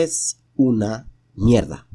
es una mierda.